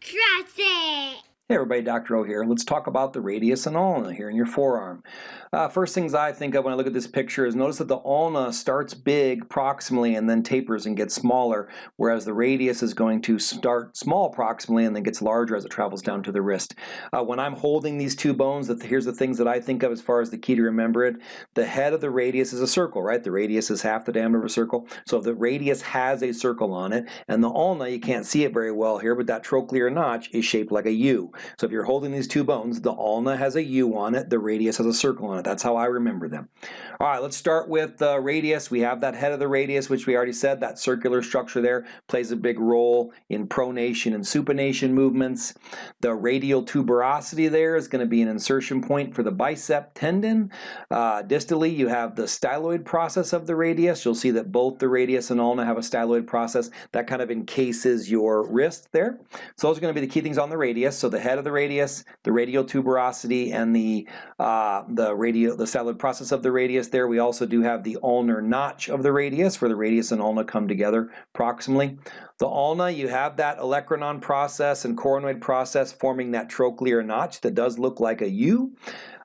Trust it. Hey everybody, Dr. O here. Let's talk about the radius and ulna here in your forearm. Uh, first things I think of when I look at this picture is notice that the ulna starts big proximally and then tapers and gets smaller, whereas the radius is going to start small proximally and then gets larger as it travels down to the wrist. Uh, when I'm holding these two bones, that here's the things that I think of as far as the key to remember it. The head of the radius is a circle, right? The radius is half the diameter of a circle. So the radius has a circle on it, and the ulna, you can't see it very well here, but that trochlear notch is shaped like a U. So if you're holding these two bones, the ulna has a U on it, the radius has a circle on it. That's how I remember them. All right, let's start with the radius. We have that head of the radius, which we already said, that circular structure there plays a big role in pronation and supination movements. The radial tuberosity there is going to be an insertion point for the bicep tendon. Uh, distally, you have the styloid process of the radius. You'll see that both the radius and ulna have a styloid process that kind of encases your wrist there. So those are going to be the key things on the radius. So the of the radius, the radial tuberosity, and the uh, the radial the styloid process of the radius there. We also do have the ulnar notch of the radius, where the radius and ulna come together proximally. The ulna, you have that olecranon process and coronoid process forming that trochlear notch that does look like a U.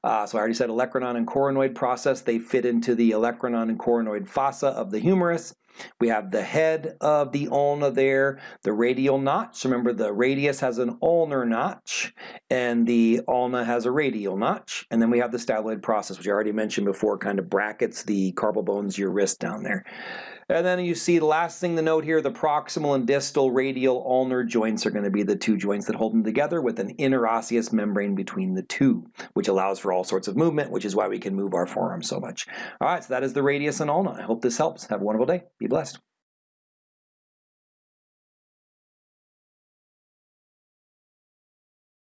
Uh, so I already said olecranon and coronoid process, they fit into the olecranon and coronoid fossa of the humerus. We have the head of the ulna there, the radial notch. Remember the radius has an ulnar notch and the ulna has a radial notch. And then we have the styloid process, which I already mentioned before, kind of brackets the carpal bones, your wrist down there. And then you see the last thing to note here, the proximal and distal radial ulnar joints are going to be the two joints that hold them together with an interosseous membrane between the two, which allows for all sorts of movement, which is why we can move our forearms so much. All right, so that is the radius and ulna. I hope this helps. Have a wonderful day. Be blessed.